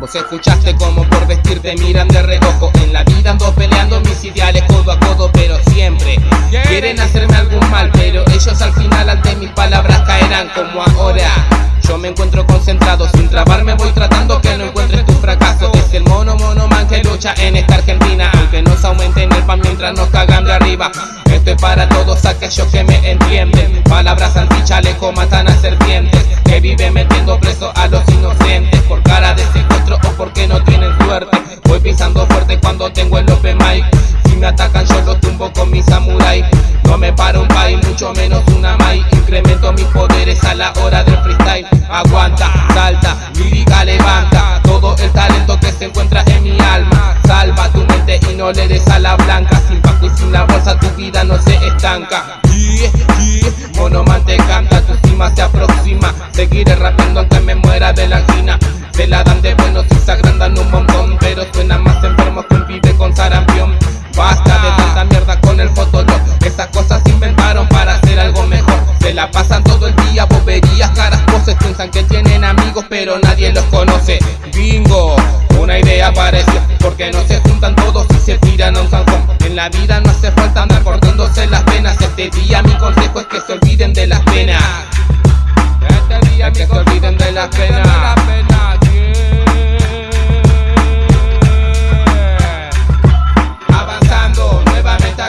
Vos escuchaste como por vestirte miran de reojo. En la vida ando peleando mis ideales codo a codo Pero siempre quieren hacerme algún mal. Pero ellos al final ante mis palabras caerán como ahora Yo me encuentro concentrado sin trabarme voy tratando que no encuentres tu fracaso. Es el mono mono man que lucha en esta Argentina Aunque nos aumenten el pan mientras nos cagan de arriba. Esto es para todos aquellos que me entienden. Palabras anti-chaleco matan a serpientes Que viven metiendo preso a los inocentes. Por cara de secuestro o porque no tienen suerte Voy pisando fuerte cuando tengo el open mic me atacan yo los tumbo con mi samurai. No me paro un país, mucho menos una mai. Incremento mis poderes a la hora del freestyle. Aguanta, salta, lírica levanta. Todo el talento que se encuentra en mi alma. Salva tu mente y no le des a la blanca. Sin paco y sin la bolsa tu vida no se estanca. Yeah, canta, tu cima se aproxima. Seguiré rapeando aunque me muera de la angina. Se la dan de buenos y se agrandan un montón Pero suena más enfermo que un pibe con sarampión Basta de tanta mierda con el fotolog Esas cosas se inventaron para hacer algo mejor. Se la pasan todo el día, boberías, caras, poses. Piensan que tienen amigos pero nadie los conoce. Bingo, una idea apareció Porque no se juntan todos y se tiran a un zanjón En la vida no hace falta andar cortándose las venas Este día mi consejo es que se olviden de las penas. Este día es que se olviden de las penas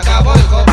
acabo el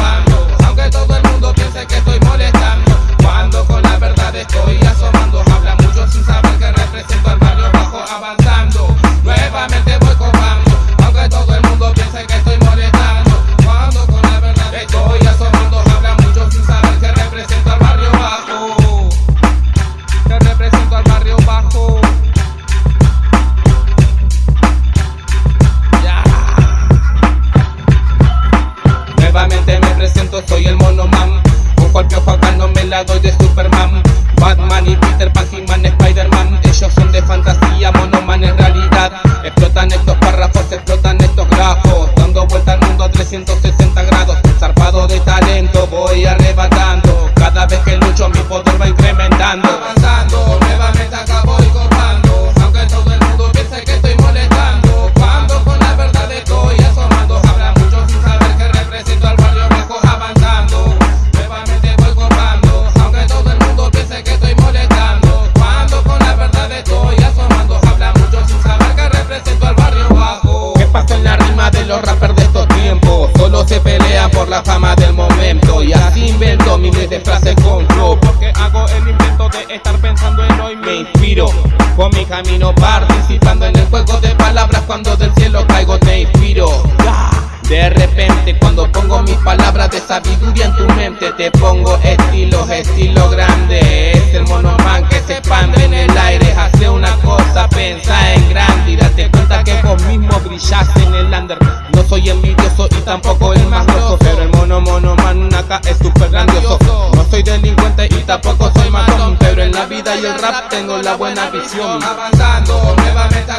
momento. Y así invento miles de frases con flow. Porque hago el intento de estar pensando en hoy. Me inspiro con mi camino. Participando en el juego de palabras. Cuando del cielo caigo te inspiro de repente cuando pongo mis palabras de sabiduría en tu mente Te pongo estilos, estilo grande. Es el monoman que se expande en el aire Hace una cosa, pensa en grande Y date cuenta que vos mismo brillas en el under. No soy envidioso y tampoco el más grosso Pero el mono monoman acá es súper grandioso. No soy delincuente y tampoco soy matón Pero en la vida y el rap tengo la buena visión. Avanzando, nuevamente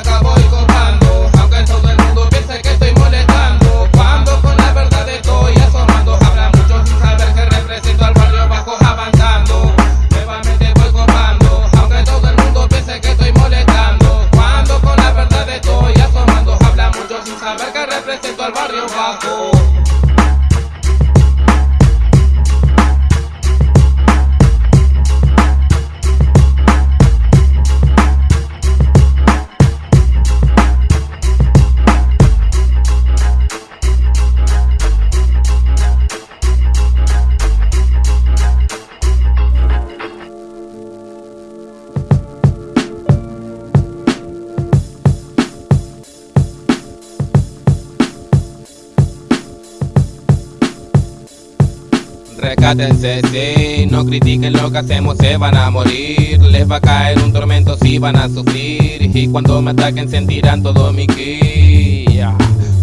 No critiquen lo que hacemos, se van a morir Les va a caer un tormento, si van a sufrir Y cuando me ataquen sentirán todo mi ki.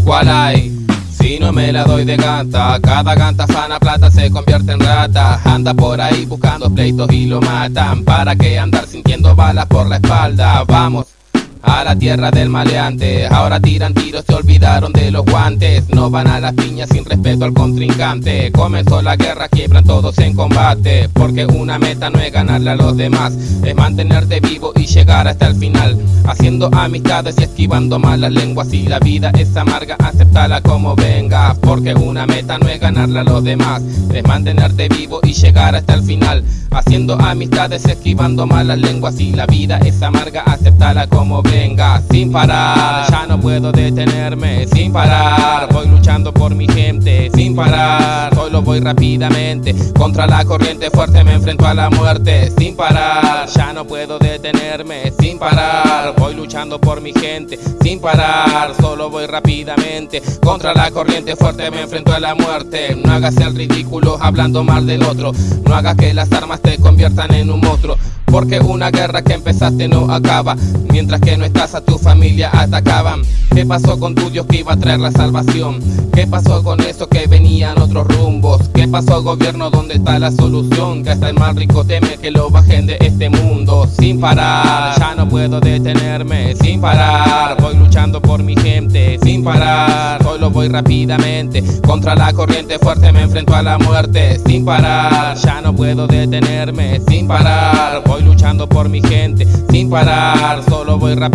¿Cuál hay? Si no me la doy de ganta Cada ganta sana plata se convierte en rata Anda por ahí buscando pleitos y lo matan ¿Para qué andar sintiendo balas por la espalda? Vamos a la tierra del maleante. Ahora tiran tiros, se olvidaron de los guantes. No van a las piñas sin respeto al contrincante. Comenzó la guerra, quiebran todos en combate. Porque una meta no es ganarle a los demás, es mantenerte vivo y llegar hasta el final. Haciendo amistades y esquivando malas lenguas. Si la vida es amarga, aceptala como venga. Porque una meta no es ganarle a los demás, es mantenerte vivo y llegar hasta el final. Haciendo amistades, esquivando malas lenguas. Si la vida es amarga, aceptala como venga venga sin parar. Ya no puedo detenerme sin parar. Voy luchando por mi gente sin parar. Solo voy rápidamente contra la corriente fuerte Me enfrento a la muerte sin parar. Ya no puedo detenerme sin parar. Voy luchando por mi gente sin parar. Solo voy rápidamente contra la corriente fuerte Me enfrento a la muerte. No hagas el ridículo hablando mal del otro. No hagas que las armas te conviertan en un monstruo porque una guerra que empezaste no acaba. Mientras que no estás a tu familia atacaban ¿Qué pasó con tu Dios que iba a traer la salvación? ¿Qué pasó con eso que venían otros rumbos? ¿Qué pasó gobierno? ¿Dónde está la solución? Que hasta el mal rico teme que lo bajen de este mundo Sin parar, ya no puedo detenerme Sin parar, voy luchando por mi gente Sin parar, solo voy rápidamente Contra la corriente fuerte me enfrento a la muerte Sin parar, ya no puedo detenerme Sin parar, voy luchando por mi gente sin parar, solo voy rápidamente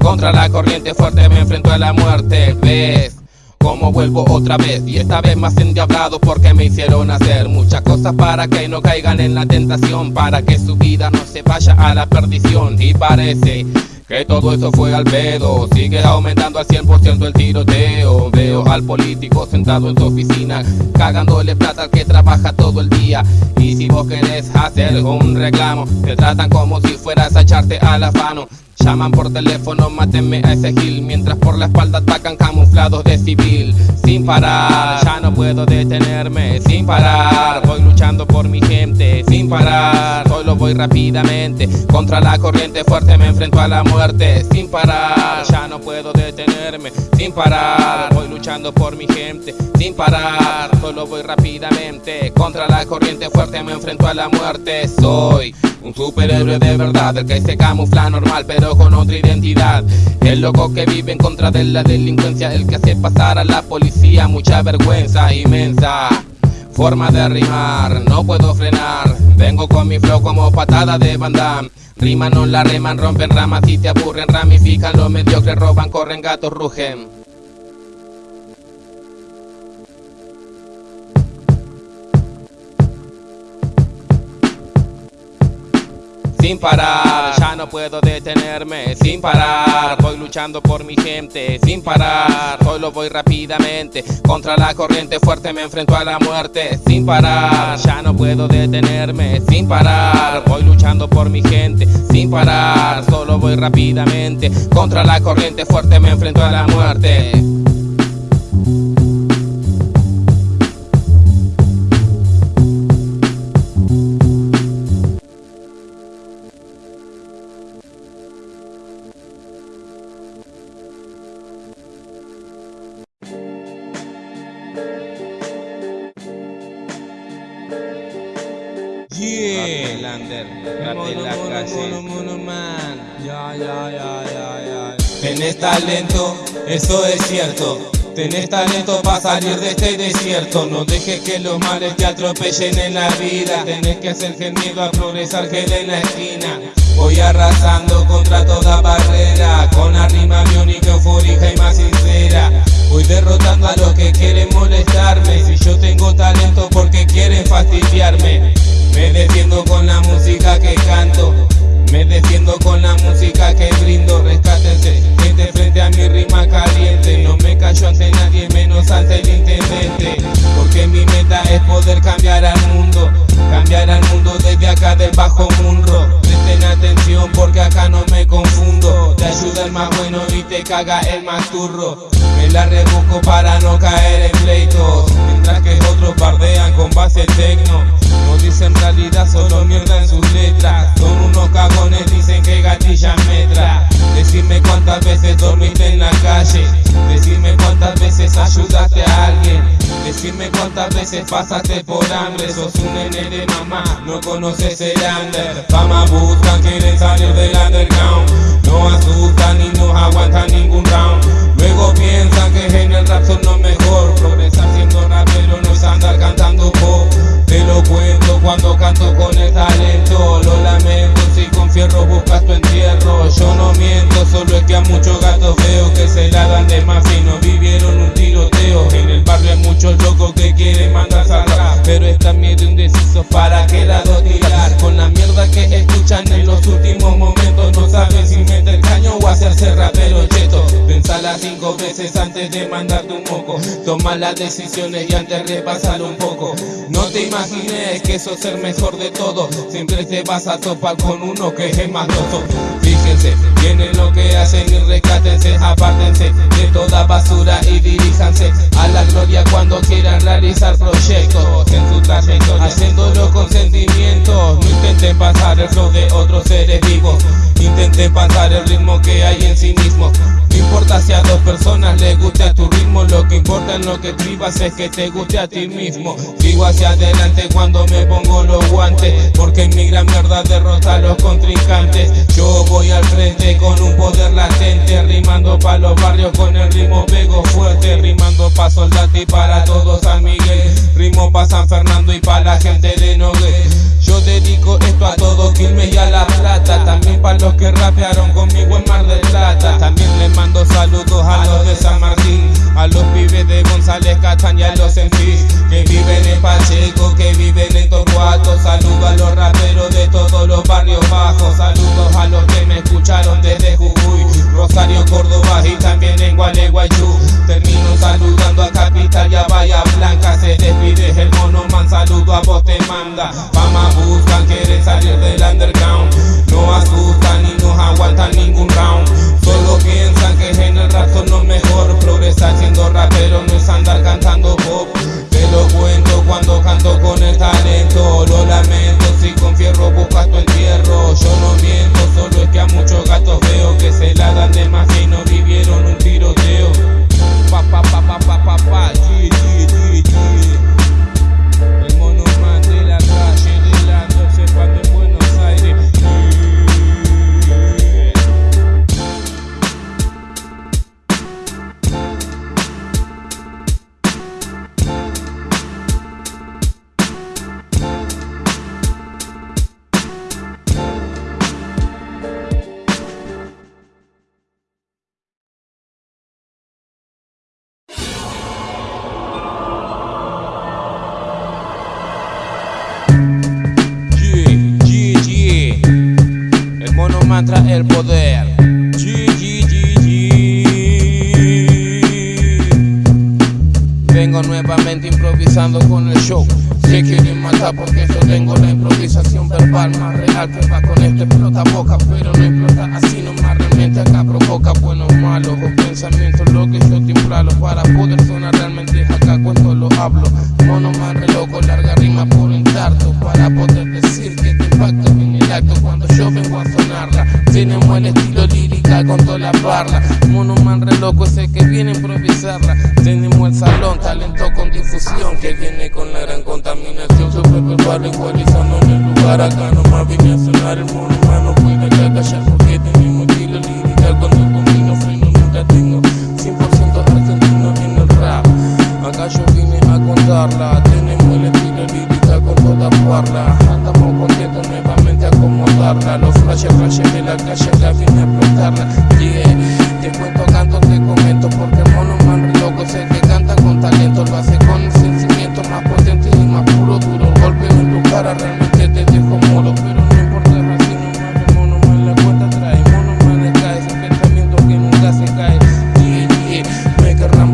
contra la corriente fuerte me enfrento a la muerte. ¿Ves? Como vuelvo otra vez y esta vez más endiablado porque me hicieron hacer muchas cosas para que no caigan en la tentación, para que su vida no se vaya a la perdición. Y parece que todo eso fue al pedo. Sigue aumentando al 100% el tiroteo. Veo al político sentado en su oficina Cagándole plata al que trabaja todo el día. Y si vos querés hacer un reclamo Te tratan como si fueras a echarte a la mano Llaman por teléfono, mátenme a ese gil. Mientras por la espalda atacan camuflados de civil. Sin parar, ya no puedo detenerme. Sin parar, voy luchando por mi gente. Sin parar, solo voy rápidamente. Contra la corriente fuerte me enfrento a la muerte. Sin parar, ya no puedo detenerme. Sin parar, voy luchando por mi gente. Sin parar, solo voy rápidamente. Contra la corriente fuerte me enfrento a la muerte. Soy un superhéroe de verdad, el que se camufla normal pero con otra identidad. El loco que vive en contra de la delincuencia, el que hace pasar a la policía mucha vergüenza inmensa. Forma de rimar, no puedo frenar. Vengo con mi flow como patada de banda Riman, no la reman, rompen ramas y te aburren. Ramifican, los mediocres roban, corren, gatos rugen sin parar, ya no puedo detenerme, sin parar, voy luchando por mi gente, sin parar, solo voy rápidamente, contra la corriente fuerte me enfrento a la muerte, sin parar, ya no puedo detenerme, sin parar, voy luchando por mi gente, sin parar, solo voy rápidamente, contra la corriente fuerte me enfrento a la muerte. Cierto. Tenés talento para salir de este desierto. No dejes que los males te atropellen en la vida. Tenés que hacer gemido a progresar que en la esquina. Voy arrasando contra toda barrera. Con la rima biónica, eufórica y más sincera. Voy derrotando a los que quieren molestarme. Si yo tengo talento porque quieren fastidiarme. Me defiendo con la música que canto Me defiendo con la música que brindo Rescátense, gente frente a mi rima caliente. No me callo ante nadie, menos ante el intendente Porque mi meta es poder cambiar al mundo Cambiar al mundo desde acá del bajo mundo. Presten atención porque acá no me confundo el más bueno y te caga el más turro. Me la rebusco para no caer en pleitos Mientras que otros bardean con base tecno. No dicen realidad, solo mierda en sus letras. Son unos cagones, dicen que gatillan metra Decime cuántas veces dormiste en la calle. Decime cuántas veces ayudaste a alguien. Decime cuántas veces pasaste por hambre. Sos un nene de mamá, no conoces el under. Fama buscan, quieren salir del underground. No asustan ni nos aguantan ningún round. Luego piensan que en el rap son lo mejor. Progresar siendo rapero no es andar cantando pop. Te lo cuento cuando canto con el talento. Lo lamento con fierro buscas tu entierro. Yo no miento, solo es que a muchos gatos veo Que se la dan de más fino, vivieron un tiroteo. En el barrio hay muchos locos que quieren mandar rap Pero están miedo indeciso para qué lado tirar. Con la mierda que escuchan en los últimos momentos No saben si meter caño o hacerse rapero cheto. Pensala cinco veces antes de mandarte un moco. Toma las decisiones y antes repásalo un poco. No te imagines que eso es el mejor de todo Siempre te vas a topar con uno que es loco Fíjense, vienen lo que hacen y rescátense Apártense de toda basura y diríjanse a la gloria cuando quieran realizar proyectos. En su trayectoria, haciéndolo con sentimientos. No intenten pasar el flow de otros seres vivos. Intenten pasar el ritmo que hay en sí mismo. No importa si a dos personas les guste a tu ritmo Lo que importa en lo que escribas es que te guste a ti mismo. Sigo hacia adelante cuando me pongo los guantes Porque mi gran mierda derrota los Yo voy al frente con un poder latente Rimando pa' los barrios con el ritmo pego fuerte Rimando pa' Soldati y para todos San Miguel. Rimo pa' San Fernando y pa' la gente de Nogué. Yo dedico esto a todo Quilmes y a La Plata También pa' los que rapearon conmigo en Mar del Plata. También les mando saludos a los de San Martín A los pibes de González y a los Enfis Que viven en Pacheco, que viven en Torcuato. Saludo a los raperos de todos los barrios bajos Saludos a los que me escucharon desde Jujuy Rosario, Córdoba y también en Gualeguaychú. Termino saludando a Capital y a Bahía Blanca. Se despide el mono man, saludo a vos te manda. Fama buscan, quieren salir del underground. No asustan ni nos aguantan ningún round. Solo piensan que en el rap son lo mejor. Progresar siendo rapero no es andar cantando pop lo cuento cuando canto con el talento Lo lamento si con fierro buscas tu entierro Yo no miento, solo es que a muchos gatos veo Que se la dan de más y no vivieron un tiroteo Pa pa pa pa pa pa pa mantra el poder. Yeah, yeah, yeah. Vengo nuevamente improvisando con el show. Se quieren matar porque yo tengo la improvisación verbal más real que va con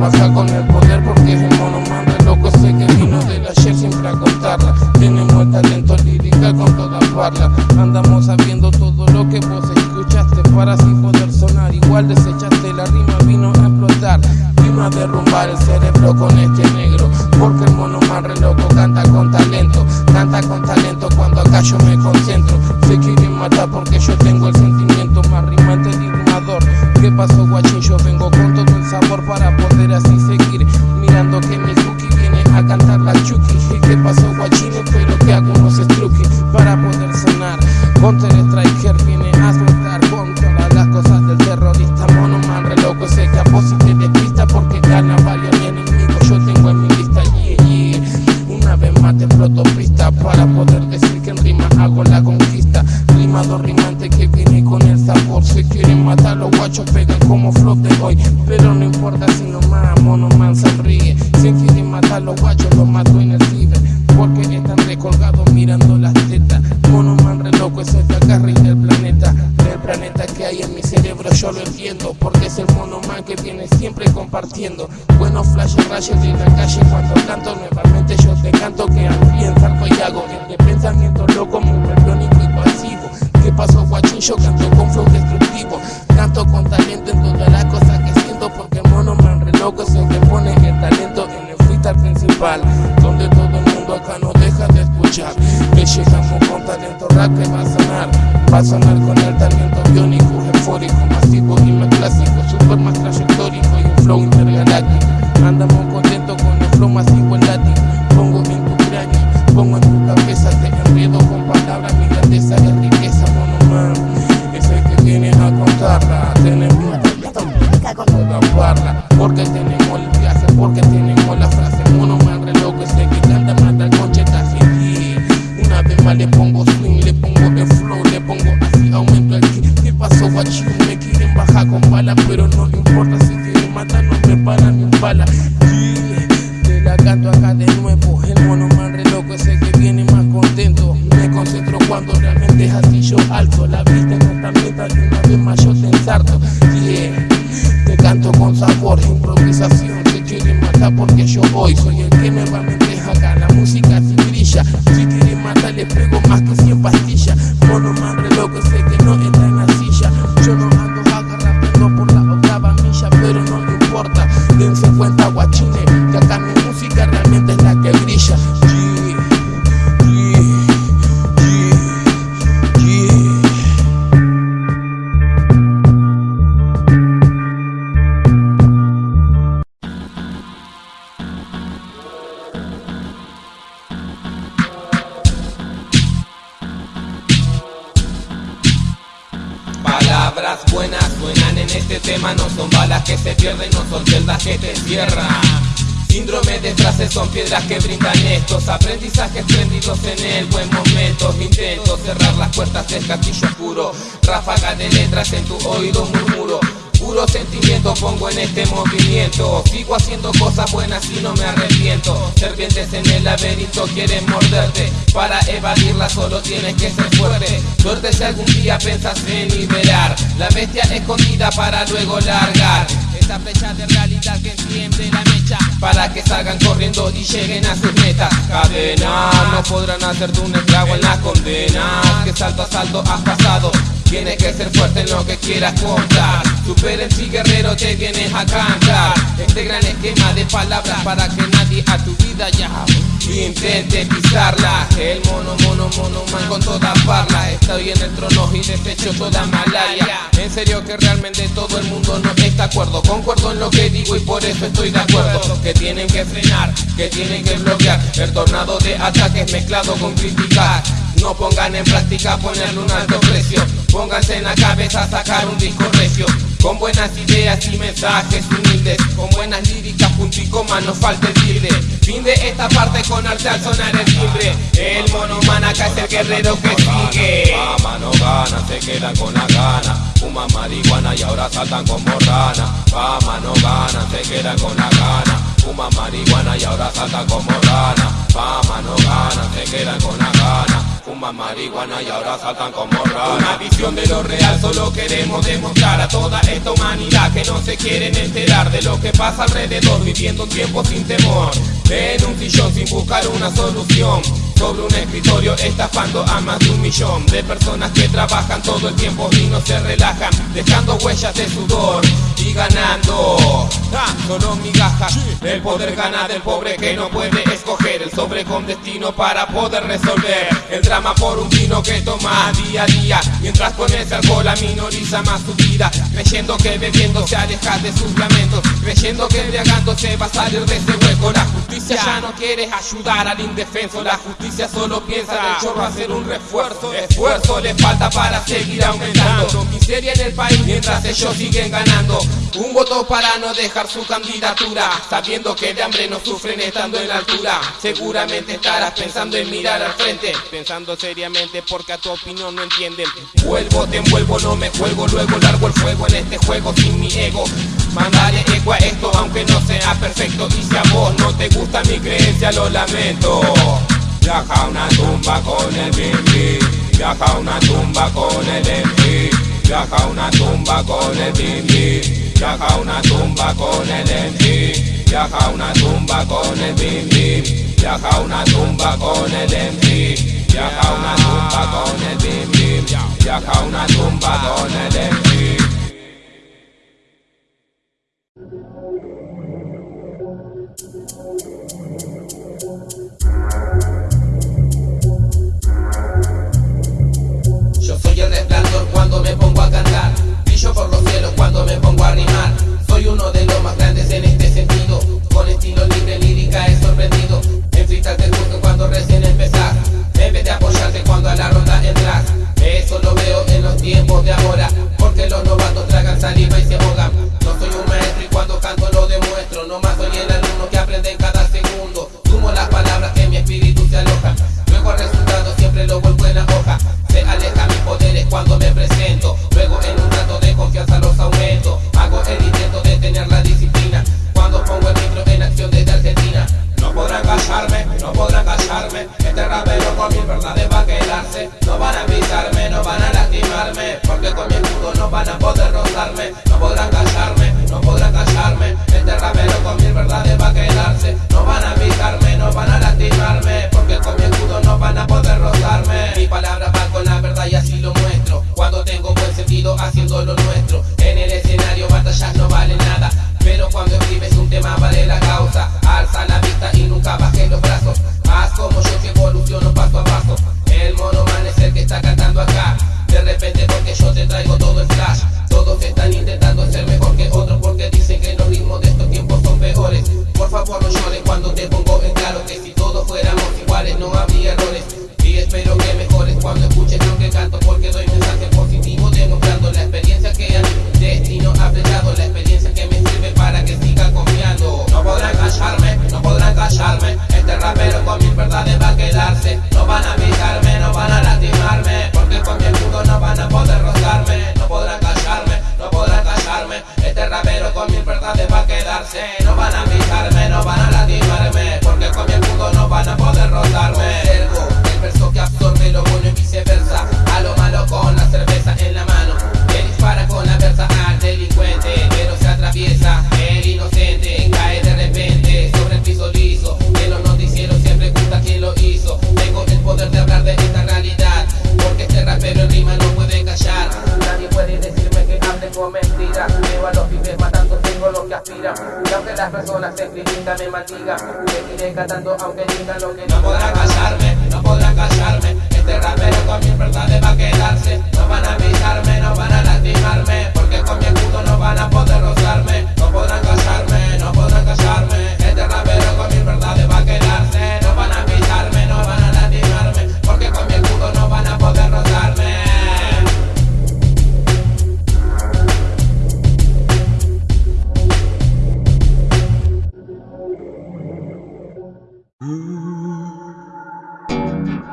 bajar con el escuchar Que llegamos con talento rap que va a sonar Va a sonar con el talento biónico, eufórico, tema, no son balas que se pierden, no son celdas que te cierran. Síndrome de frases son piedras que brindan estos aprendizajes prendidos en el buen momento. Intento cerrar las puertas del castillo oscuro, ráfaga de letras en tu oído murmuro. Puro sentimiento pongo en este movimiento. Sigo haciendo cosas buenas y no me arrepiento. Serpientes en el laberinto quieren morderte. Para evadirla solo tienes que ser fuerte. Suerte si algún día pensas en liberar. La bestia escondida para luego largar. Esa flecha de realidad que enciende la mecha. Para que salgan corriendo y lleguen a sus metas. Cadena, no podrán hacerte un estrago en las condenas. Que salto a salto has pasado Tienes que ser fuerte en lo que quieras contar. Supera el sí guerrero te vienes a cantar. Este gran esquema de palabras para que nadie a tu vida ya Intente pisarla. El mono, mono, mono man con toda parla. Estoy en el trono y desecho toda malaria. En serio que realmente todo el mundo no está acuerdo. Concuerdo en lo que digo y por eso estoy de acuerdo. Que tienen que frenar, que tienen que bloquear. El tornado de ataques mezclado con criticar no pongan en práctica ponerle un alto precio. Pónganse en la cabeza sacar un disco recio. Con buenas ideas y mensajes humildes. Con buenas líricas, punto y coma, no falte Fin de esta parte con arte al sonar el timbre. El mono man acá es el guerrero que sigue. Fama no gana, se quedan con la gana. Fuman marihuana y ahora saltan como rana. Fama no gana, se quedan con la gana. Fuman marihuana y ahora saltan como rana Fama no gana, se quedan con la gana Fuman marihuana y ahora saltan como rana Una visión de lo real solo queremos demostrar a toda esta humanidad que no se quieren enterar de lo que pasa alrededor viviendo un tiempo sin temor. En un sillón sin buscar una solución. Sobre un escritorio estafando a más de un millón de personas que trabajan todo el tiempo y no se relajan dejando huellas de sudor y ganando. Solo migajas El poder gana del pobre que no puede escoger El sobre con destino para poder resolver El drama por un vino que toma día a día. Mientras con ese alcohol minoriza más su vida Creyendo que bebiendo se aleja de sus lamentos Creyendo que embriagando se va a salir de ese hueco. La justicia ya no quiere ayudar al indefenso La justicia solo piensa en el chorro hacer un refuerzo Esfuerzo le falta para seguir aumentando. Miseria en el país mientras ellos siguen ganando. Un voto para no dejar su candidatura Sabiendo que de hambre no sufren estando en la altura. Seguramente estarás pensando en mirar al frente Pensando seriamente porque a tu opinión no entienden. Vuelvo, te envuelvo, no me juego Luego largo el fuego en este juego sin mi ego. Mandaré eco a esto aunque no sea perfecto. Y si a vos no te gusta mi creencia lo lamento. Viaja una tumba con el bimbi Viaja a una tumba con el MP Saca una tumba con el bimbi, saca una tumba con el MP, saca una tumba con el bimbi, saca una tumba con el MP, saca una tumba con el bimbi, saca una tumba con el MP.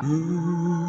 Ooh.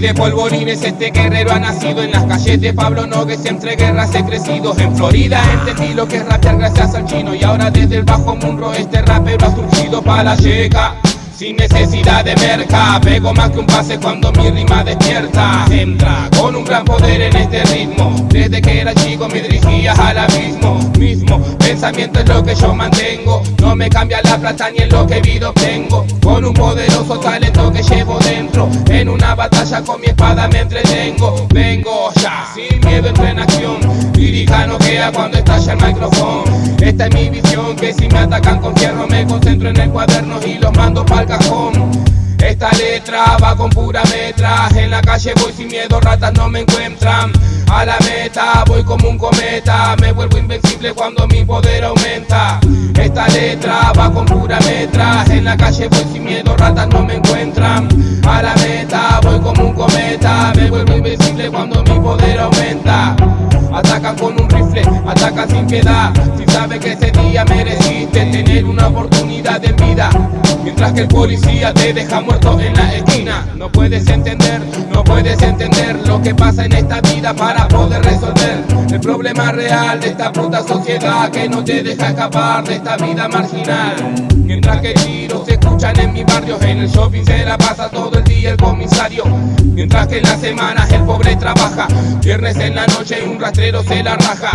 De polvorines este guerrero ha nacido En las calles de Pablo Nogues entre guerras he crecido En Florida entendí lo que es rapear gracias al chino Y ahora desde el bajo mundo este rapero ha surgido para la checa sin necesidad de merca, pego más que un pase cuando mi rima despierta. Entra con un gran poder en este ritmo. Desde que era chico me dirigía al abismo. Pensamiento es lo que yo mantengo. No me cambia la plata ni en lo que vivo tengo. Con un poderoso talento que llevo dentro. En una batalla con mi espada me entretengo. Vengo ya, sin miedo entro en acción. Lírica no queda cuando estalla el micrófono. Esta es mi visión, que si me atacan con fierro me concentro en el cuaderno y los mando pa'l cajón. Esta letra va con pura metra. En la calle voy sin miedo, ratas no me encuentran. A la meta voy como un cometa. Me vuelvo invencible cuando mi poder aumenta. Esta letra va con pura metra. En la calle voy sin miedo, ratas no me encuentran. A la meta voy como un cometa. Me vuelvo invencible cuando mi poder aumenta Atacan con un rifle, atacan sin piedad. Si sabes que ese día mereciste tener una oportunidad en vida. Mientras que el policía te deja muerto en la esquina. No puedes entender, no puedes entender Lo que pasa en esta vida para poder resolver El problema real de esta puta sociedad Que no te deja escapar de esta vida marginal. Mientras que tiros se escuchan en mi barrio En el shopping se la pasa todo el día el comisario. Mientras que en las semanas el pobre trabaja Viernes en la noche y un se la raja.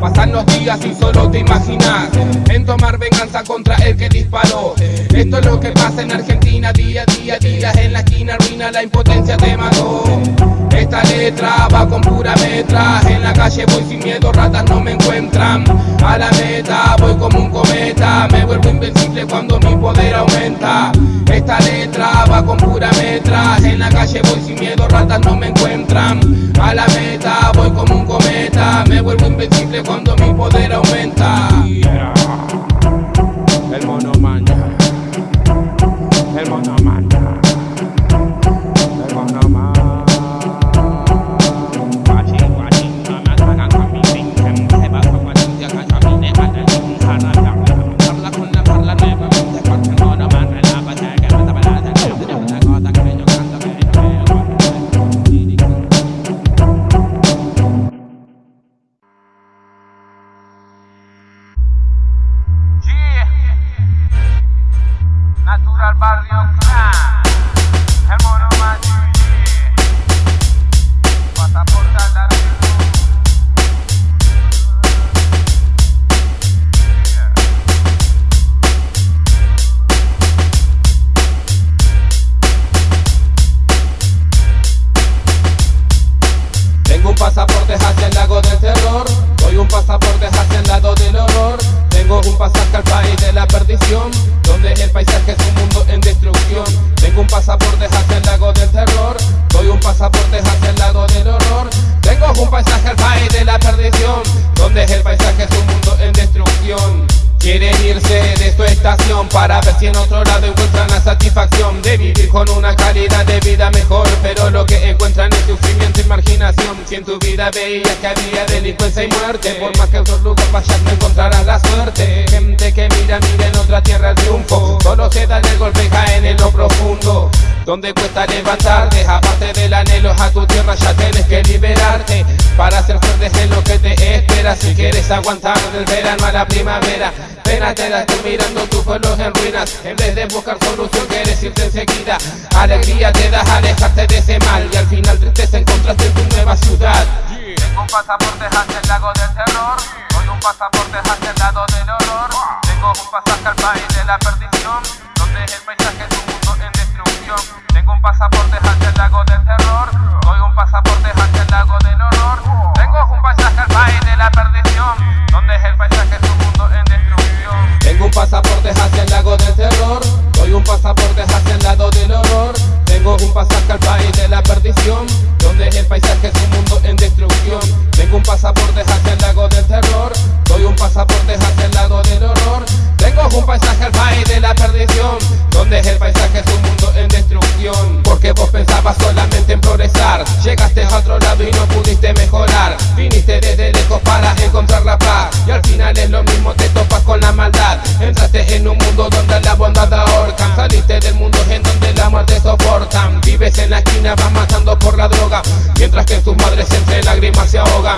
Pasan los días y solo te imaginas En tomar venganza contra el que disparó. Esto es lo que pasa en Argentina día a día Día en la esquina ruina la impotencia te mató esta letra va con pura metra. En la calle voy sin miedo, ratas no me encuentran. A la meta voy como un cometa. Me vuelvo invencible cuando mi poder aumenta. Esta letra va con pura metra. En la calle voy sin miedo, ratas no me encuentran. A la meta vuelvo invencible cuando mi poder aumenta Si en tu vida veías que había delincuencia y muerte. Por más que otros lugares vayas no encontrarás la suerte. Gente que mira, mira en otra tierra el triunfo. Solo se dan el golpe y caen en lo profundo donde cuesta levantarte, aparte del anhelo a tu tierra ya tienes que liberarte. Para ser fuerte en lo que te espera. Si quieres aguantar del verano a la primavera Pena te da estoy mirando tu pueblo en ruinas. En vez de buscar solución quieres irte enseguida. Alegría te da alejarte de ese mal. Y al final tristeza encontraste en tu nueva ciudad. Tengo un pasaporte hacia el lago del terror. Hoy un pasaporte hacia el lado del horror. Tengo un pasaje al país de la perdición Donde el paisaje pasaporte hacia el lago del terror. Doy un pasaporte hacia el lago del horror. Tengo un paisaje al país de la perdición Donde el paisaje es un mundo en destrucción. Tengo un pasaporte hacia el lago del terror. Doy un pasaporte hacia el lado del horror. Tengo un pasaje al país de la perdición Donde el paisaje es un mundo en destrucción. Tengo un pasaporte hacia el lago del terror. Doy un pasaporte hacia el lado del horror. Tengo un paisaje al país de la perdición Donde el paisaje es un mundo Porque vos pensabas solamente en progresar. Llegaste a otro lado y no pudiste mejorar. Viniste desde lejos para encontrar la paz. Y al final es lo mismo, te topas con la maldad. Entraste en un mundo donde la bondad ahorcan Saliste del mundo en donde la muerte soportan Vives en la esquina, vas matando por la droga. Mientras que sus madres entre lágrimas se ahogan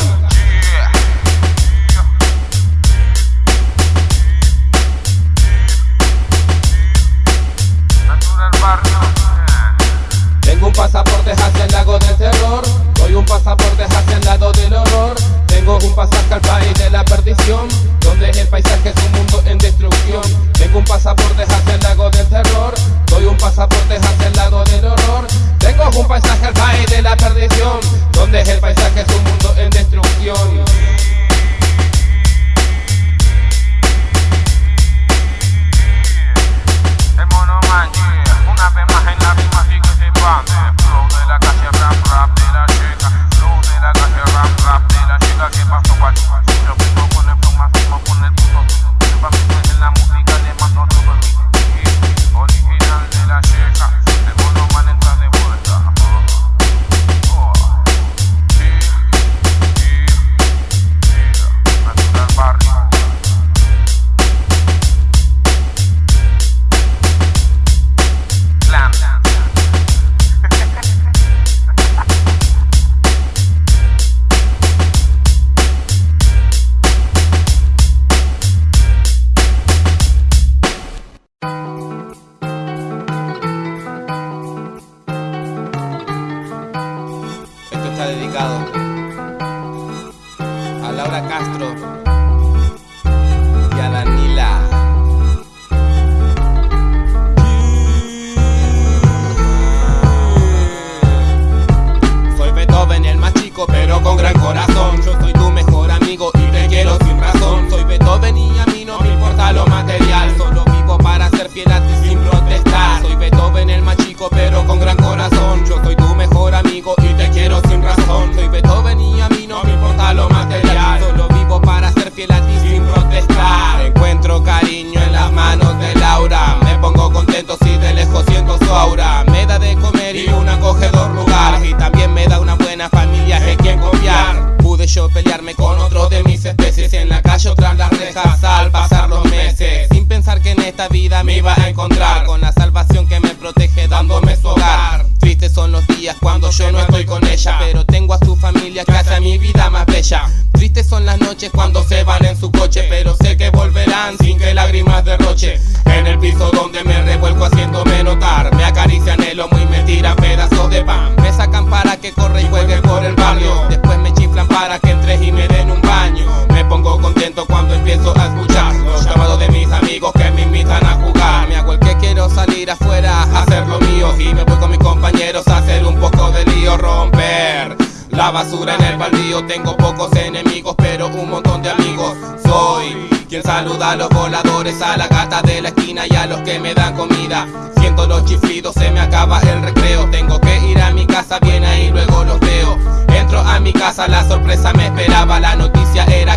con gran corazón. Yo soy tu mejor amigo y te quiero sin razón. Soy Beethoven y a mí no me importa lo material. Solo vivo para ser fiel a ti sin protestar. Soy Beethoven, el más chico, pero con gran corazón. Yo soy tu mejor amigo y te quiero sin razón. Soy Beethoven y a mí no me importa lo material. Solo vivo para ser fiel a ti sin protestar. Encuentro cariño en las manos de Laura. Me pongo contento si de lejos siento su aura. Me da de comer y un acogedor lugar. Y también me da una buena familia en quien confiar. Pude yo pelearme con otro de mis especies en la calle o tras las rejas al pasar los meses. Sin pensar que en esta vida me iba a encontrar con la salvación que me protege dándome su hogar. Tristes son los días cuando yo no estoy con ella, pero tengo a su familia que hace mi vida más bella. Tristes son las noches cuando se van en su coche, pero sé que volverán sin que lágrimas derroche. En el piso donde me revuelco haciéndome notar, me acarician el lomo y me tiran pedazos de pan. Me sacan para que corra y juegue por el barrio, después me chiflan para que entres y me den un baño. Me pongo contento cuando empiezo a escuchar los llamados de mis amigos que me invitan a jugar. Me hago el que quiero salir afuera hacer lo mío y me voy con mis compañeros a hacer un poco de lío, romper. La basura en el baldío, tengo pocos enemigos, pero un montón de amigos. Soy quien saluda a los voladores, a la gata de la esquina y a los que me dan comida. Siento los chiflidos, se me acaba el recreo. Tengo que ir a mi casa, bien ahí luego los veo. Entro a mi casa, la sorpresa me esperaba. La noticia era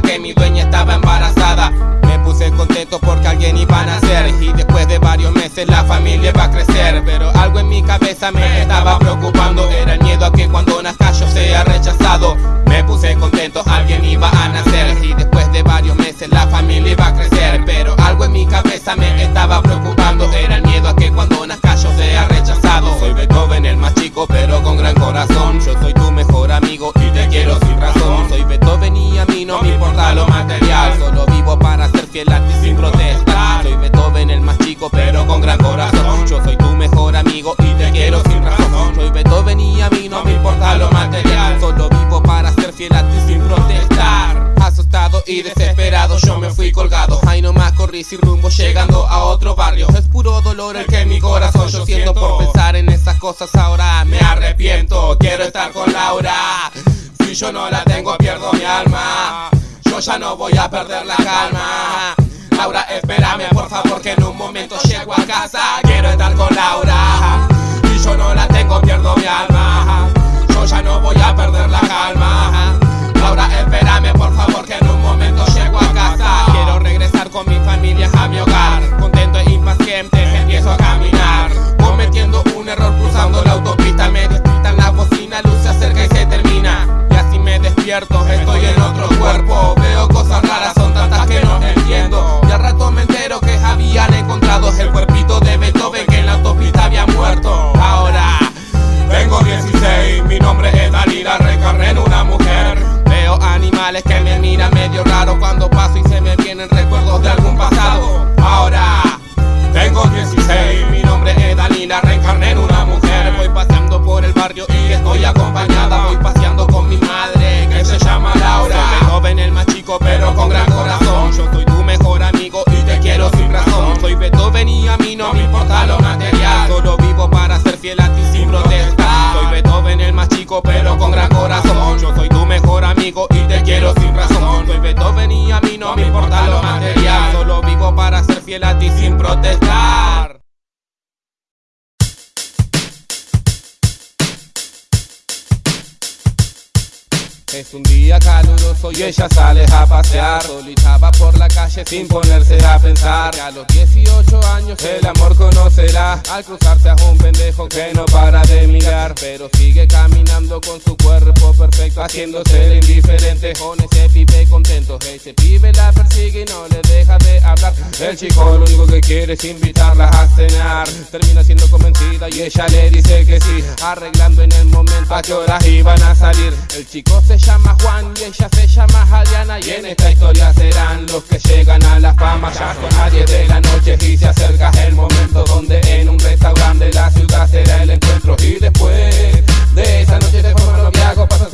en fui colgado. Ahí nomás corrí sin rumbo, llegando a otro barrio. Es puro dolor el que mi corazón yo siento por pensar en esas cosas. Ahora me arrepiento, quiero estar con Laura. Si yo no la tengo, pierdo mi alma. Yo ya no voy a perder la calma. Laura, espérame por favor que en un momento llego a casa. Quiero estar con Laura. Y yo no la tengo, pierdo mi alma. Yo ya no voy a perder la calma. Laura, espérame por favor que en un momento llego a casa. Quiero regresar con mi familia a mi hogar. Contento e impaciente empiezo a caminar. Cometiendo un error cruzando la autopista. Me despiertan la bocina, luz se acerca y se termina. Y así me despierto, estoy en otro cuerpo. Veo cosas raras, son tantas que no entiendo. Y al rato me entero que habían encontrado el cuerpito de Solitaba por la calle sin ponerse a pensar. Que a los 18 el amor conocerá Al cruzarse a un pendejo que no para de mirar Pero sigue caminando con su cuerpo perfecto Haciéndose el indiferente. Con ese pibe contento Ese pibe la persigue y no le deja de hablar. El chico lo único que quiere es invitarla a cenar. Termina siendo convencida y ella le dice que sí Arreglando en el momento a qué horas iban a salir. El chico se llama Juan y ella se llama Adriana Y en esta historia serán los que llegan a la fama. Ya son 10 de la noche y se el momento Donde en un restaurante la ciudad será el encuentro. Y después de esa noche de forma semanas, pasan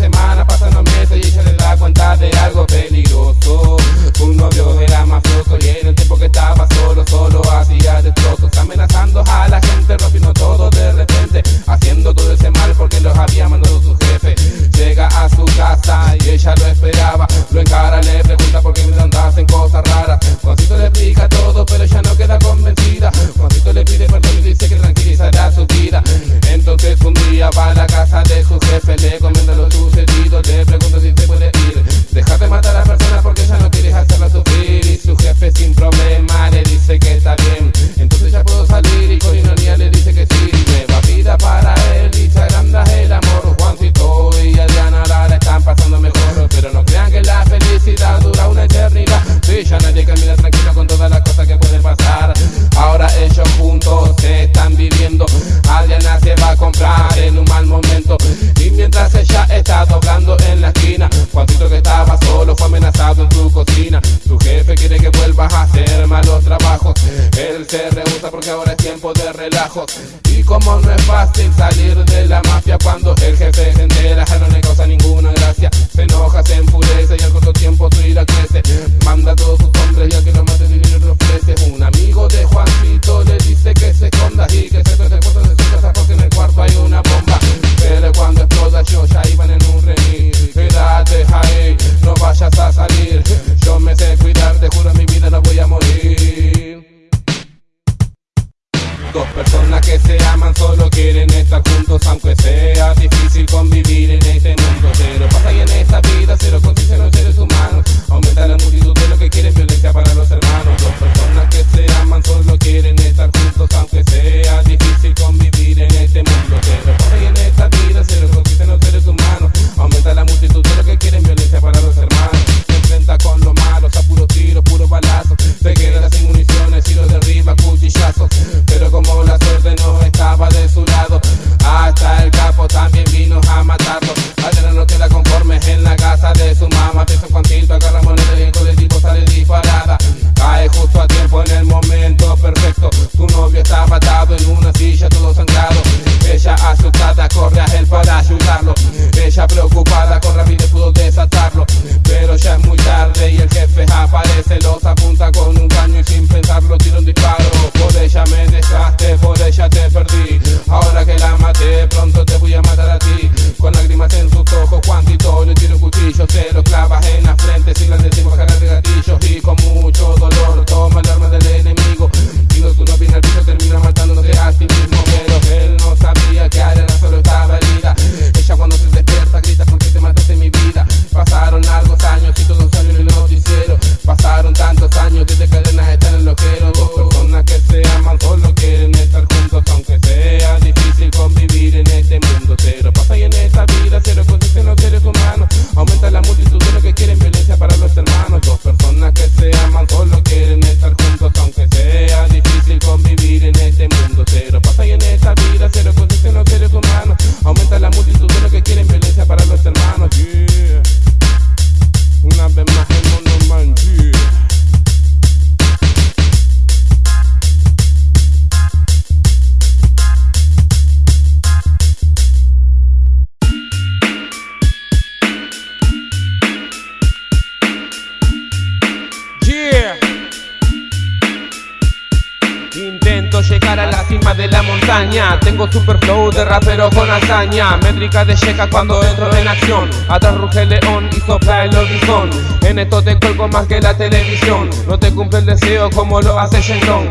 Cuando entro en acción. Atrás ruge el león y sopla el horizon. En esto te cuelgo más que la televisión. No te cumple el deseo como lo hace Shenlong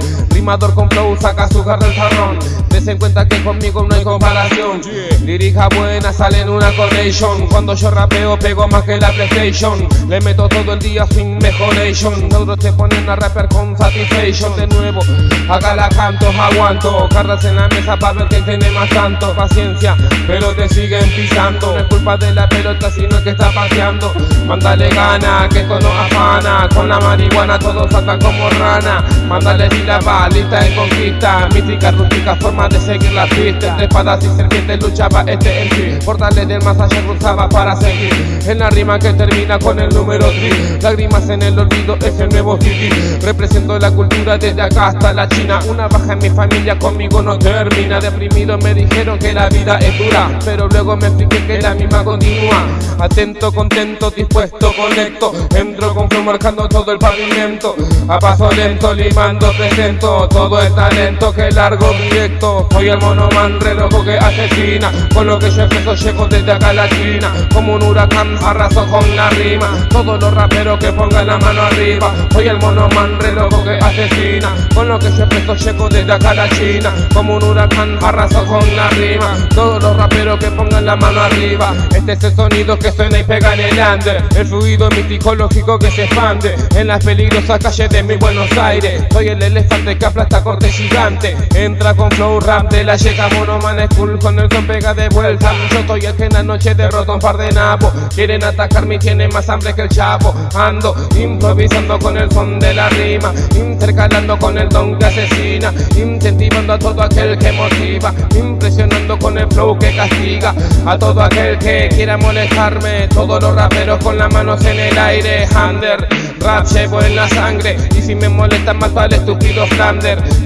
Rimador con flow saca su del jarrón. Des en cuenta que conmigo no hay comparación. Lírica buena sale en una connection Cuando yo rapeo pego más que la PlayStation. Le meto todo el día sin mejoration. Otros te ponen a rapper con satisfaction. De nuevo, acá la canto, aguanto. Cartas en la mesa para ver quién tiene más tanto. Paciencia, pero te siguen pisando. No es culpa de la pelota sino que está paseando Mándale gana, que esto no afana. Con la marihuana todos saltan como rana. Mándale la lista de conquista Mística, rústica, forma de seguir la pista. Entre espadas y serpientes luchaba este en sí Portales del más allá cruzaba para seguir. En la rima que termina con el número 3 Lágrimas en el olvido es el nuevo city Represento la cultura desde acá hasta la China. Una baja en mi familia conmigo no termina. Deprimido me dijeron que la vida es dura Pero luego me expliqué que la misma continúa. Atento, contento, dispuesto, conecto. Entro con flow marcando todo el pavimento. A paso lento, limando, presento Todo el talento que largo directo. Soy el monoman re loco que asesina. Con lo que yo empiezo llego desde acá a la China. Como un huracán arraso con la rima. Todos los raperos que pongan la mano arriba. Soy el monoman re loco que asesina. Con lo que yo empiezo llego desde acá a la China. Como un huracán arraso con la rima. Todos los raperos que pongan la mano arriba. Este es el sonido que suena y pega en el under. El fluido místico lógico que se expande En las peligrosas calles de mi Buenos Aires. Soy el elefante que aplasta corte gigante. Entra con flow rap de la llega monoman school Con el son pega de vuelta. Yo soy el que en la noche derrota un par de napos Quieren atacarme y tienen más hambre que el chavo. Ando improvisando con el son de la rima Intercalando con el don que asesina Incentivando a todo aquel que motiva Impresionando con el flow que castiga A todo aquel que quiera molestarme. Todos los raperos con las manos en el aire Under, rap llevo en la sangre Y si me molesta mato al estúpido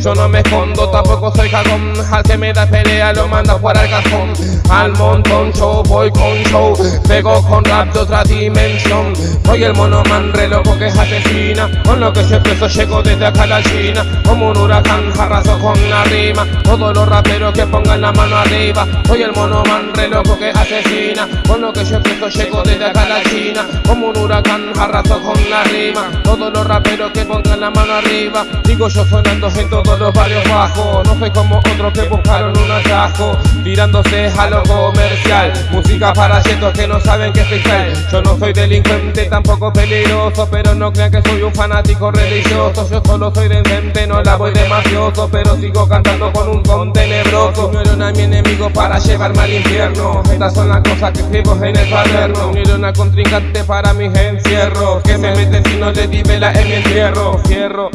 Yo no me escondo, tampoco soy jagón. Al que me da pelea lo manda fuera al cajón. Al montón yo voy con show. Pego con rap de otra dimensión. Soy el monoman re loco que es asesina. Con lo que yo empiezo llego desde acá a la China. Como un huracán arraso con la rima. Todos los raperos que pongan la mano arriba. Soy el monoman re loco que asesina. Con lo que yo empiezo llego desde acá a la China. Como un huracán arraso con la rima. Todos los raperos que pongan la mano arriba. Digo yo sonando en todos los barrios bajos. No soy como otros que buscaron un atajo Tirándose a lo comercial. Música para chetos que no saben que es freestyle Yo no soy delincuente, tampoco peligroso Pero no crean que soy un fanático religioso. Yo solo soy decente, no la voy de mafioso Pero sigo cantando con un ton tenebroso. Unieron a mi enemigo para llevarme al infierno. Estas son las cosas que escribo en el cuaderno Unieron al contrincante para mis encierros. Que me meten si no le di vela en mi entierro. Fierro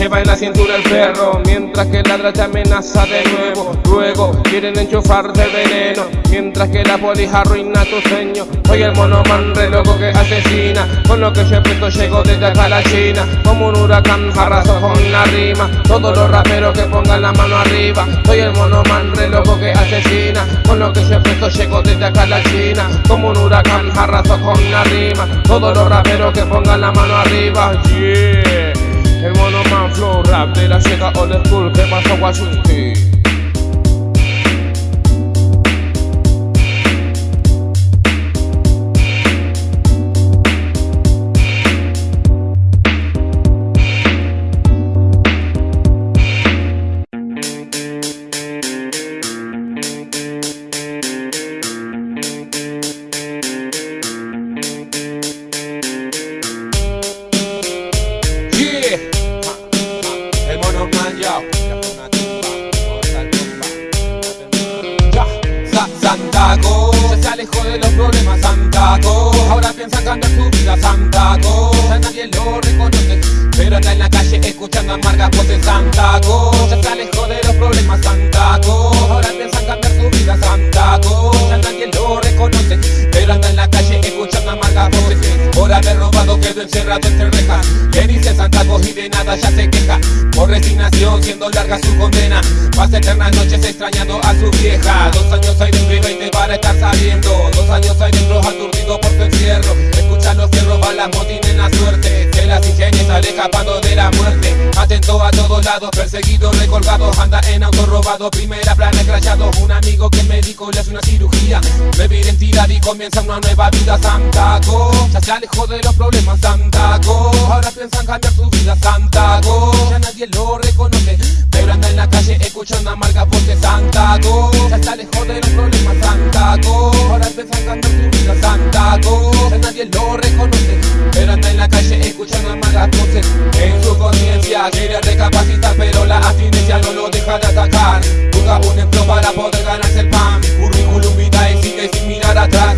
Lleva en la cintura el Mientras que ladra te amenaza de nuevo. Luego quieren enchufarte veneno Mientras que la polija arruina tu sueño. Soy el monoman re loco que asesina Con lo que yo empiezo llego desde acá a la China. Como un huracán arraso con la rima. Todos los raperos que pongan la mano arriba. Soy el monoman re loco que asesina Con lo que yo empiezo llego desde acá a la China. Como un huracán arraso con la rima. Todos los raperos que pongan la mano arriba. Yeah el monoman flow rap de la llega old school que pasa Washington rejas Le dice Santaco y de nada ya se queja. Por resignación siendo larga su condena Pasa eternas noches extrañando a su vieja. Dos años hay dentro y veinte para estar saliendo. Dos años hay dentro aturdido por su encierro. Escucha los fierros, balas, motines la suerte. Se las ingenias sale escapando de la muerte. Atento a todos lados, perseguido, recolgado. Anda en auto robado, primera plana escrachado Un amigo que médico le hace una cirugía. Nueva identidad y comienza una nueva vida. Santaco Ya se alejó de los problemas Santaco Ahora piensan cambiar su vida Santaco Ya nadie lo reconoce Pero anda en la calle escuchando amargas voces Santaco Ya se alejó de los problemas Santaco. Ahora piensan cambiar su vida Santaco. Ya nadie lo reconoce. Pero anda en la calle escuchando amargas voces. En su conciencia quiere recapacitar Pero la abstinencia no lo deja de atacar. Busca un empleo para poder ganarse el pan. Currículum vitae sigue sin mirar atrás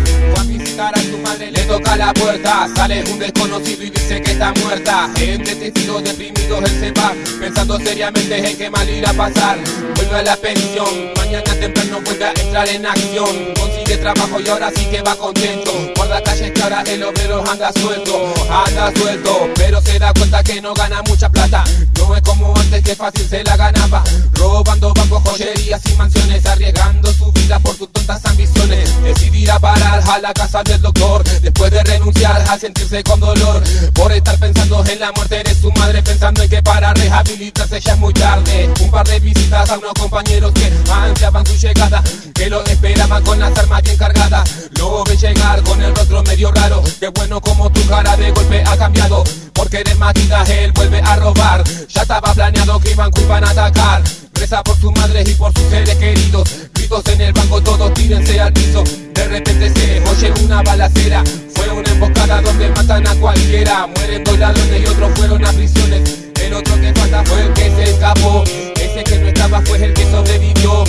toca la puerta. Sale un desconocido y dice que está muerta. Entre testigos deprimidos él se va Pensando seriamente en qué mal irá a pasar. Vuelve a la pensión, mañana temprano vuelve a entrar en acción. Consigue trabajo y ahora sí que va contento. Guarda calles que el obrero anda suelto. Anda suelto, pero da cuenta que no gana mucha plata. No es como antes que fácil se la ganaba. Robando bancos, joyerías y mansiones Arriesgando su vida por sus tontas ambiciones. Decidirá parar a la casa del doctor Después de renunciar a sentirse con dolor. Por estar pensando en la muerte de su madre Pensando en que para rehabilitarse ya es muy tarde. Un par de visitas a unos compañeros que ansiaban su llegada Que lo esperaban con las armas bien cargadas. Lo ve llegar con el rostro medio raro. Qué bueno como tu cara de golpe ha cambiado Porque de maquillaje él vuelve a robar. Ya estaba planeado que iban, que iban a atacar. Reza por su madre y por sus seres queridos. Gritos en el banco, todos tírense al piso. De repente se oye una balacera. Fue una emboscada donde matan a cualquiera. Mueren dos ladrones y otros fueron a prisiones. El otro que falta fue el que se escapó. Ese que no estaba fue el que sobrevivió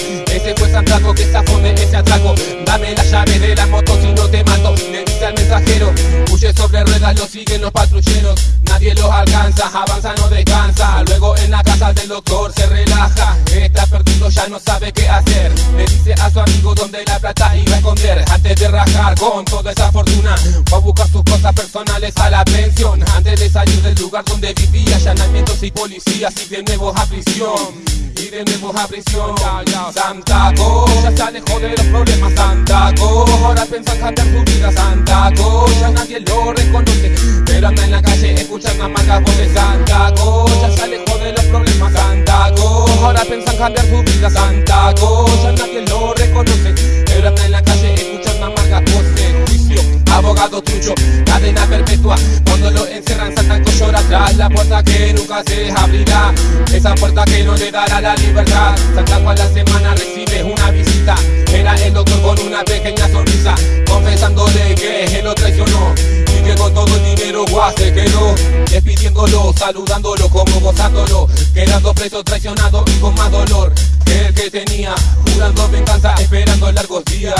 Ese fue Santaco que zafó de ese atraco. Dame la llave de la moto si no te mato Le dice al mensajero. Huye sobre ruedas, lo siguen los patrulleros. Nadie los alcanza, avanza, no descansa. Luego en la casa del doctor se relaja. Está perdido, ya no sabe qué hacer. Le dice a su amigo dónde la plata iba a esconder. Antes de rajar con toda esa fortuna Va a buscar sus cosas personales a la pensión. Antes de salir del lugar donde vivía Allanamientos y policías y de nuevo a prisión nuevo a prisión Santaco Ya se alejó de los problemas Santaco Ahora piensa cambiar su vida Santaco Ya nadie lo reconoce Pero anda en la calle escuchando amargas voces Santaco Ya se alejó de los problemas Santaco Ahora piensa cambiar su vida Santaco Ya nadie lo reconoce Pero anda en la calle escuchando amargas voces abogado trucho Cadena perpetua. Cuando lo encerran Santaco llora tras la puerta que nunca se abrirá. Esa puerta que no le dará la libertad. Santaco a la semana recibe una visita. Era el doctor con una pequeña sonrisa Confesándole que él lo traicionó Con todo el dinero guau se quedó Despidiéndolo, saludándolo como gozándolo. Quedando preso, traicionado y con más dolor Que el que tenía. Jurando venganza, esperando largos días.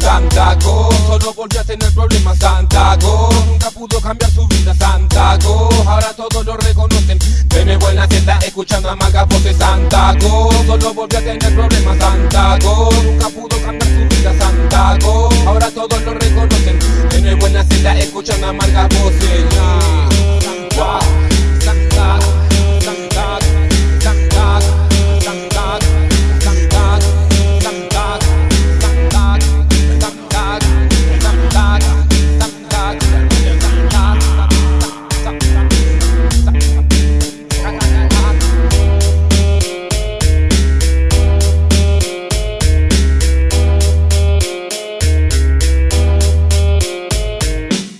Santaco solo volvió a tener problemas. Santaco nunca pudo cambiar su vida. Santaco ahora todos lo reconocen. De nuevo en la escuchando amargas voces Santaco solo volvió a tener problemas. Santaco nunca pudo cambiar su vida. Santaco ahora todos lo reconocen. De nuevo en la celda escuchando una amarga voz y